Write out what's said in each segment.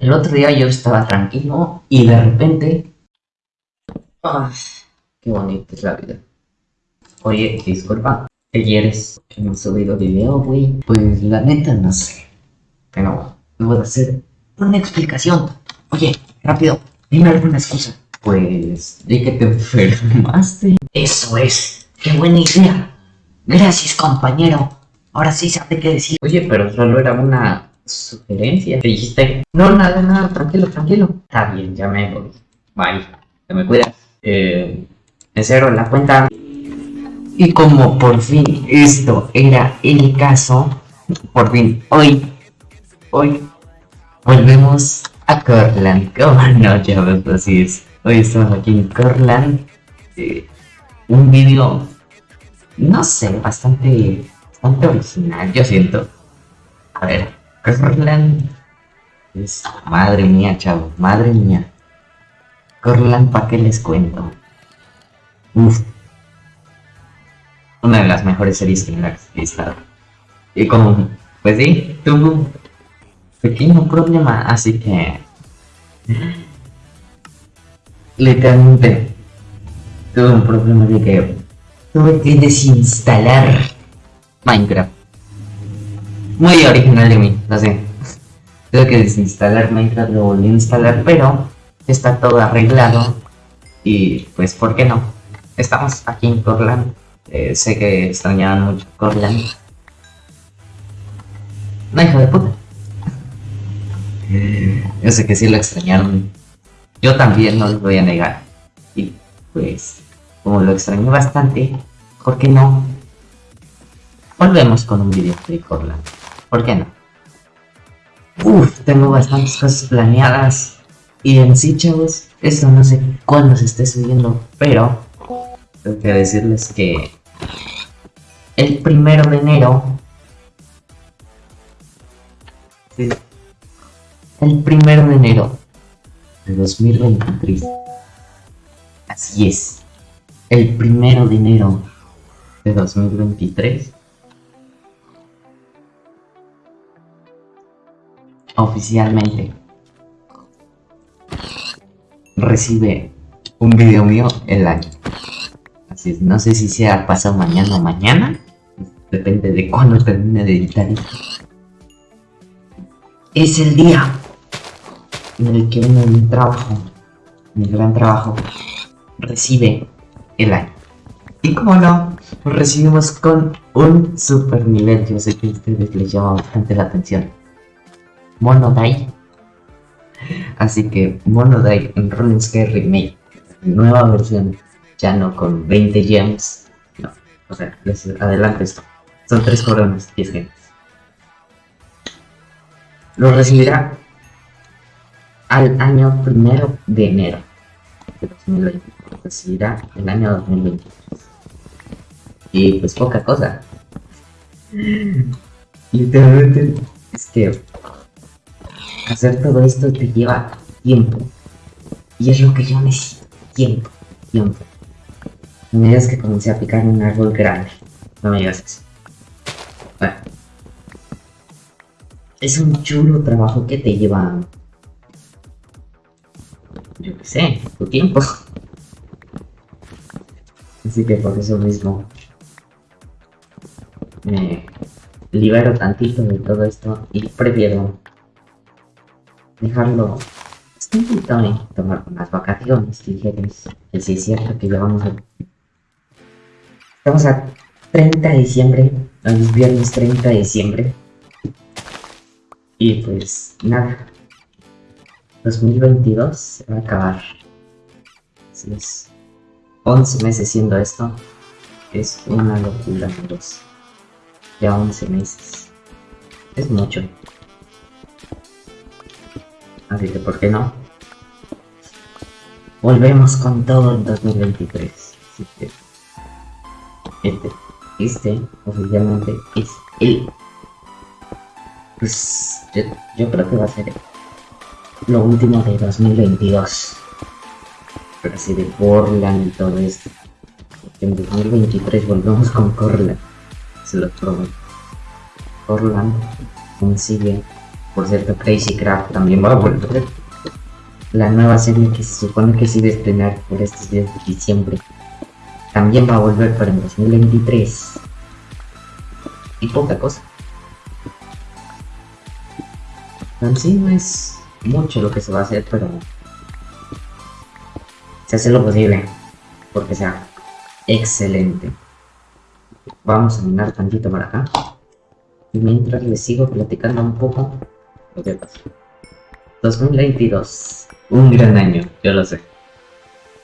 El otro día yo estaba tranquilo y de repente... ¡Ay! ¡Qué bonita es la vida! Oye, disculpa. Que no he subido video, güey. Pues la neta no sé. Pero voy a hacer una explicación. Oye, rápido, dime alguna excusa. Pues, di que te enfermaste. Eso es. ¡Qué buena idea! Gracias, compañero. Ahora sí sabe qué decir. Oye, pero solo era una sugerencia. Te dijiste, no, nada, nada, tranquilo, tranquilo. Está bien, ya me voy. Bye. Te me cuidas. Eh, cero la cuenta. Y como por fin esto era el caso, por fin hoy, hoy, volvemos a Corland. Como no, ya ves, así es. Hoy estamos aquí en Corland. Eh, un vídeo, no sé, bastante, bastante original, yo siento. A ver, Corland es, madre mía, chavo, madre mía. Corland, ¿para qué les cuento? Uf. Una de las mejores series que me ha estado. Y como, pues sí, tuvo un pequeño problema, así que... Literalmente, tuve un problema de que tuve que desinstalar Minecraft. Muy original de mí, no sé. Tuve que desinstalar Minecraft, lo volví a instalar, pero está todo arreglado. Y pues, ¿por qué no? Estamos aquí en Corland. Eh, sé que extrañaban mucho Corland. No, hijo de puta. Yo sé que sí lo extrañaron. Yo también no les voy a negar. Y pues, como lo extrañé bastante, ¿por qué no? Volvemos con un video de Corland. ¿Por qué no? Uf, tengo bastantes cosas planeadas. Y en sí, chavos, esto no sé cuándo se esté subiendo, pero tengo que decirles que el primero de enero el primero de enero de 2023 así es el primero de enero de 2023 oficialmente recibe un video mío el año. Así es, no sé si sea pasado mañana o mañana. Depende de cuándo termine de editar Es el día en el que uno mi trabajo, mi gran trabajo, recibe el año. Y como no, recibimos con un super nivel. Yo sé que a ustedes les llama bastante la atención. Monodai Así que Monodai en RuneScape Remake, nueva versión, ya no con 20 gems, no, o sea, les adelanto esto, son 3 coronas, 10 gems. Lo recibirá al año primero de enero de 2020, lo recibirá el año 2023. Y pues poca cosa. Literalmente es que hacer todo esto te lleva tiempo. Y es lo que yo necesito. Tiempo. Tiempo. Me digas que comencé a picar un árbol grande. No me digas eso. Bueno. Es un chulo trabajo que te lleva... Yo qué sé, tu tiempo. Así que por eso mismo me libero tantito de todo esto y prefiero dejarlo. Estoy intentando tomar unas vacaciones ligeras es cierto que ya vamos a estamos a 30 de diciembre los viernes 30 de diciembre. Y pues nada. 2022 se va a acabar. Así es. 11 meses siendo esto es una locura amigos. Ya 11 meses. Es mucho Así que, ¿por qué no? Volvemos con todo en 2023. Así que, este, este, oficialmente, es el... Pues, yo, creo que va a ser lo último de 2022. Pero así de Portland y todo esto. En 2023 volvemos con Corland. Se lo prometo. Portland consigue Por cierto, Crazy Craft también va a volver. La nueva serie que se supone que se iba a estrenar por estos días de diciembre. También va a volver para el 2023. Y poca cosa. En sí no es mucho lo que se va a hacer, pero se hace lo posible porque sea excelente. Vamos a mirar tantito para acá. Y mientras les sigo platicando un poco. 2022. Un gran año, yo lo sé.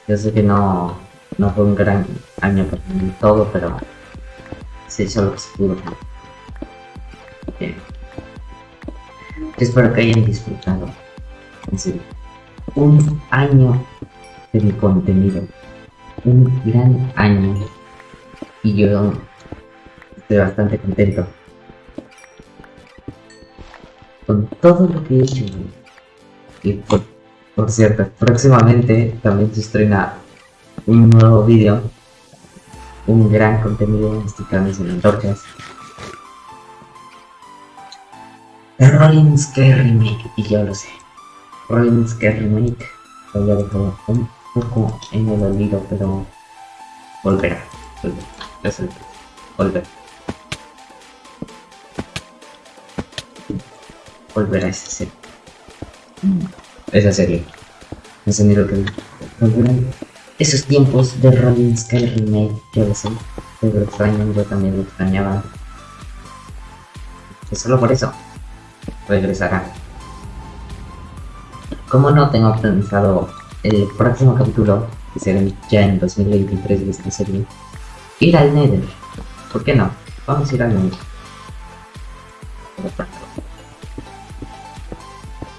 Yo sé que no, no fue un gran año para todo, pero se hizo lo que se pudo. Bien. Espero que hayan disfrutado. Un año de mi contenido. Un gran año. Y yo estoy bastante contento. Con todo lo que he hecho. Y por, cierto, próximamente también se estrena un nuevo vídeo. Un gran contenido en canal sin antorchas. Rolling Scare Remake, y yo lo sé. Rolling Scare Remake lo había un poco en el olvido, pero volverá. Volverá. Es el volver. Volverá esa serie. Esa serie. Ese miro que volverán. Esos tiempos de Rolling Scare Remake, yo lo sé. Pero extraño, yo también lo extrañaba. Y solo por eso regresará. Como no tengo pensado el próximo capítulo, que será ya en 2023 de esta serie, ir al Nether. ¿Por qué no? Vamos a ir al Nether.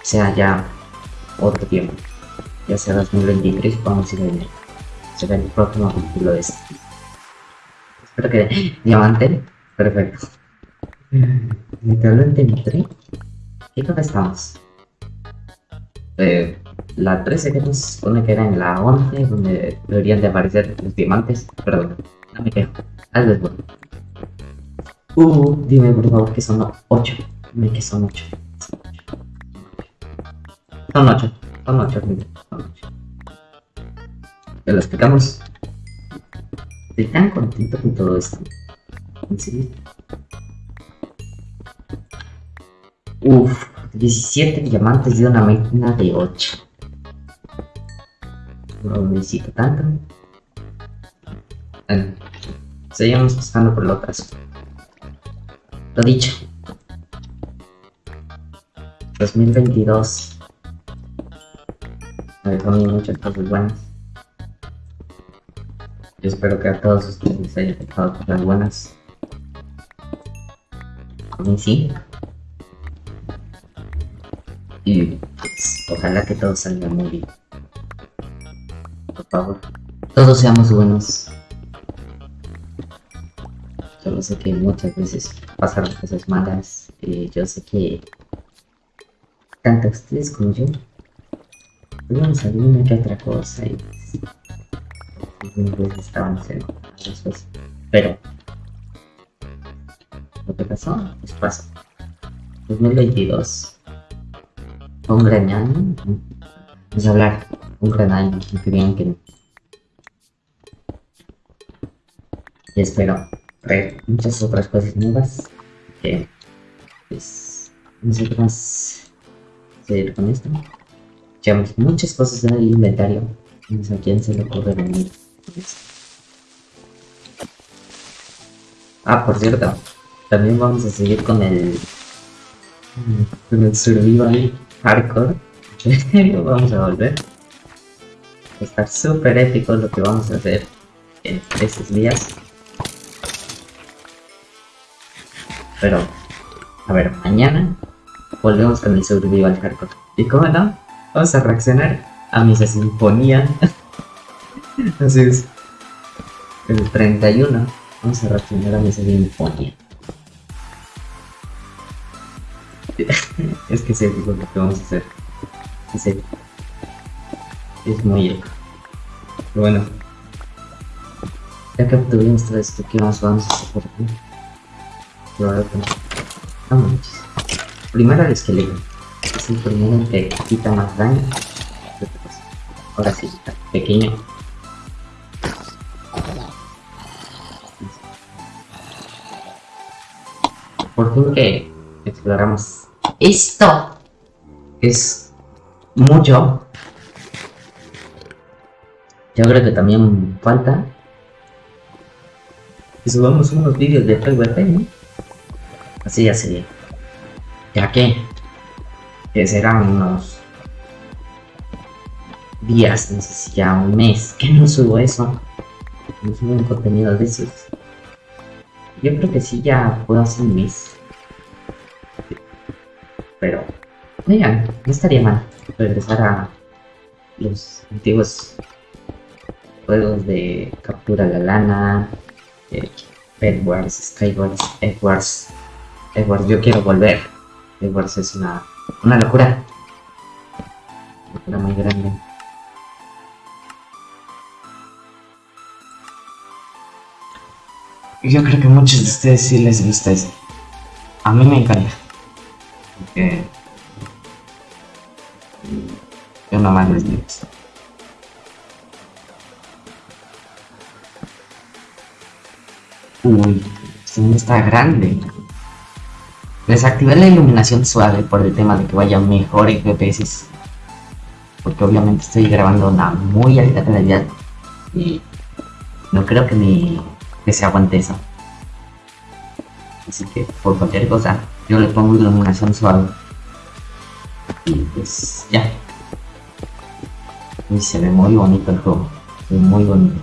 Sea ya otro tiempo. Ya sea 2023, vamos a ir al Nether. Será el próximo capítulo de este. Espero que... Diamante. Perfecto. Literalmente entré ¿Y dónde estamos? Eh, la 13 que nos supone que era en la 11, donde deberían de aparecer los diamantes. Perdón, no me quejo. Es bueno. Uh, dime por favor que son 8. Dime que son 8. Son 8. Son 8, son 8. Te lo explicamos. Estoy tan contento con todo esto. ¿En serio? Uf, 17 diamantes de una máquina de 8. No necesito tanto. Bueno, seguimos buscando por lo otras. Lo dicho. 2022. Dejó muchas cosas buenas. Yo espero que a todos ustedes les haya dejado cosas buenas. A sí. Y pues, ojalá que todo salga muy bien. Por favor, todos seamos buenos. Yo sé que muchas veces pasaron cosas malas. Y yo sé que tanto ustedes como yo tuvimos alguna que otra cosa y veces estábamos en cosas. Pero lo que pasó, pues pasó. 2022 un gran año. Vamos a hablar un gran año, que bien que Y espero ver muchas otras cosas nuevas. Que pues no más seguir con esto. Llevamos muchas cosas en el inventario. Sé a quién se le ocurre venir. Ah, por cierto, también vamos a seguir con el con el survival hardcore. vamos a volver. Está súper épico lo que vamos a hacer en estos días. Pero, a ver, mañana volvemos con el survival hardcore. ¿Y cómo no? Vamos a reaccionar a misa sinfonía. Así es. El 31 vamos a reaccionar a misa sinfonía. es que sé lo que vamos a hacer. Es, es muy épico. Pero bueno. Ya que obtuvimos todo esto, ¿qué más vamos a hacer por aquí? Pero ahora no manches. Primero el esqueleto. Es el que quita más daño. Ahora sí, está pequeño. Por fin que exploramos esto. Es mucho. Yo creo que también falta que subamos unos vídeos de PvP, ¿no? Así ya sería. Ya que, que serán unos días, no sé si ya un mes, que no subo eso. No subo un contenido de esos. Yo creo que sí ya puedo hacer un mes. Pero, oigan, no estaría mal regresar a los antiguos juegos de captura la lana, eh, Edwards, Skywars, Edwards, Edwards, yo quiero volver. Edwards es una, una locura. Una locura muy grande. Yo creo que a muchos de ustedes sí les gusta eso. A mí me encanta. Porque yo nomás les digo eso. Uy, esto está grande. Desactivé la iluminación suave por el tema de que vaya mejor en FPS. Porque obviamente estoy grabando una muy alta calidad. Y no creo que mi que se aguante eso. Así que por cualquier cosa, yo le pongo iluminación suave. Y pues ya. Y se ve muy bonito el juego. Muy bonito.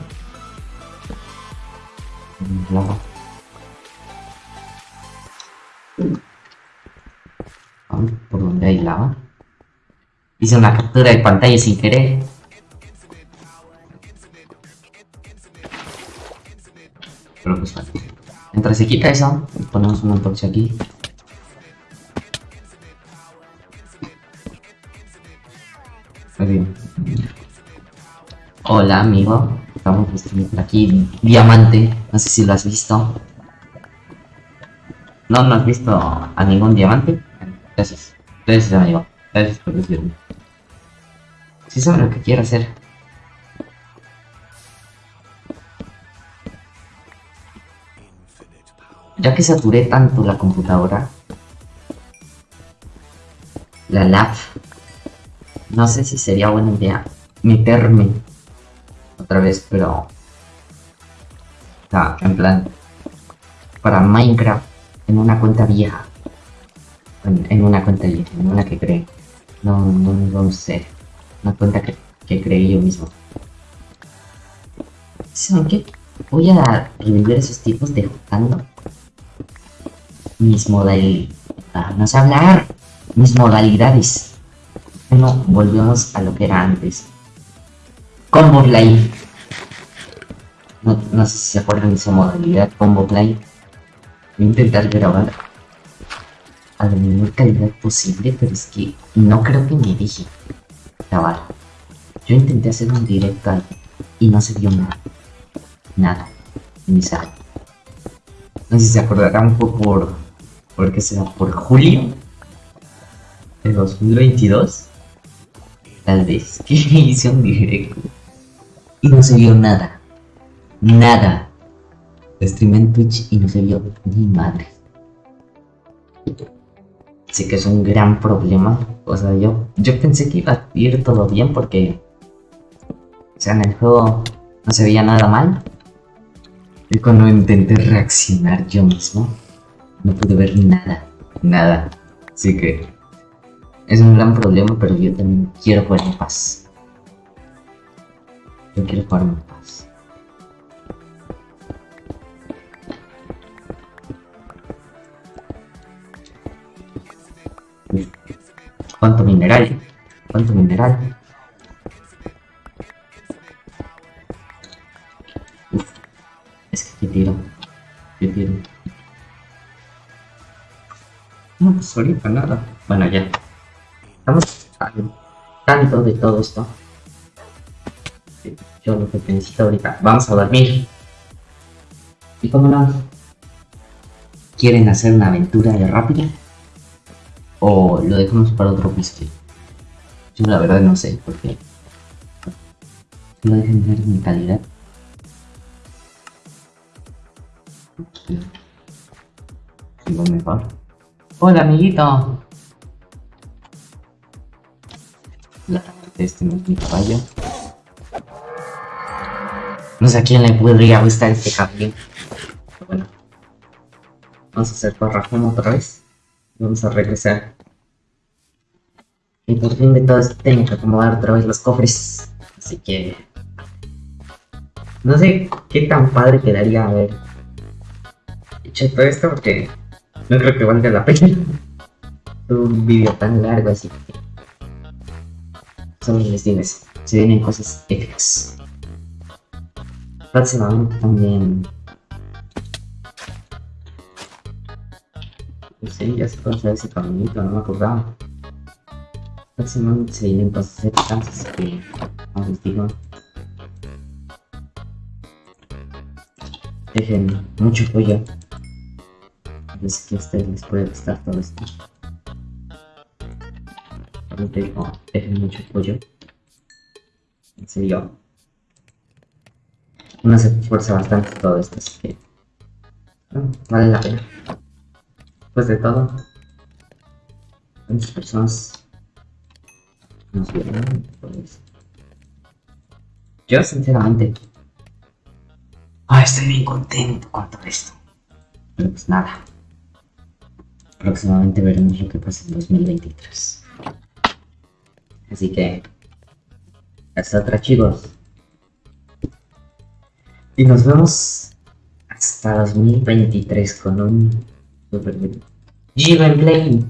Por donde hay lava. Hice una captura de pantalla sin querer. Pero pues vale. Mientras se quita eso, ponemos una antorcha aquí. Hola amigo, estamos aquí diamante, no sé si lo has visto. No, no has visto a ningún diamante. Gracias, gracias amigo, gracias por decirme. Si saben lo que quiero hacer. Ya que saturé tanto la computadora, la lab, no sé si sería buena idea meterme otra vez, pero o sea, en plan para Minecraft en una cuenta vieja, en, una cuenta vieja, en una que creé, no, no, no sé, una cuenta que, que creé yo mismo. ¿Saben? Voy a revivir esos tipos de jugando mis modalidades. no sé hablar. Mis modalidades. Bueno, volvemos a lo que era antes. Combo Play. No, no sé si se acuerdan de esa modalidad, Combo Play. Voy a intentar grabar a la menor calidad posible, pero es que no creo que me dije grabar. Yo intenté hacer un directo y no se vio nada. Nada. Ni sal. No sé si se acordarán fue por. ¿Por qué será? ¿Por julio? ¿De 2022? Tal vez. Que hice un directo. Y no se vio nada. Nada. Streamé en Twitch y no se vio ni madre. Sé que es un gran problema. O sea, yo, yo pensé que iba a ir todo bien porque. O sea, en el juego no se veía nada mal. Y cuando intenté reaccionar yo mismo, no pude ver nada, nada. Así que es un gran problema, pero yo también quiero jugar en paz. Yo quiero jugar en paz. ¿Cuánto mineral? ¿Cuánto mineral? Es que tiro. Qué tiro. No, pues ahorita nada. Bueno, ya. Estamos al tanto de todo esto. Yo lo que necesito ahorita. Vamos a dormir. ¿Y cómo no? ¿Quieren hacer una aventura de rápida? O lo dejamos para otro episodio. Yo la verdad no sé, porque no dejen ver mi calidad. Sigo mejor. Hola amiguito. Este no es mi caballo. No sé a quién le podría gustar este caballo. Bueno. Vamos a hacer parrafón otra vez. Vamos a regresar. Y por fin de todo esto tengo que acomodar otra vez los cofres. Así que... No sé qué tan padre quedaría haber hecho todo esto porque no creo que valga la pena. Un vídeo tan largo así que... Solo les digo. Se vienen cosas épicas. Próximamente también... No ya se puede hacer ese caminito, no me acordaba. Próximamente se vienen cosas épicas, así que... Como les digo... Dejen mucho apoyo. Yo sé que a ustedes les puede gustar todo esto. Solo te digo, dejen mucho apoyo. En serio. Uno se esfuerza bastante todo esto, así que... vale la pena. Después de todo, ¿cuántas personas nos vieron? Pues, yo sinceramente... Ah, estoy bien contento con todo esto. Pero pues nada. Próximamente veremos lo que pasa en 2023. Así que... Hasta otra chicos. Y nos vemos hasta 2023 con un super G-Gameplay.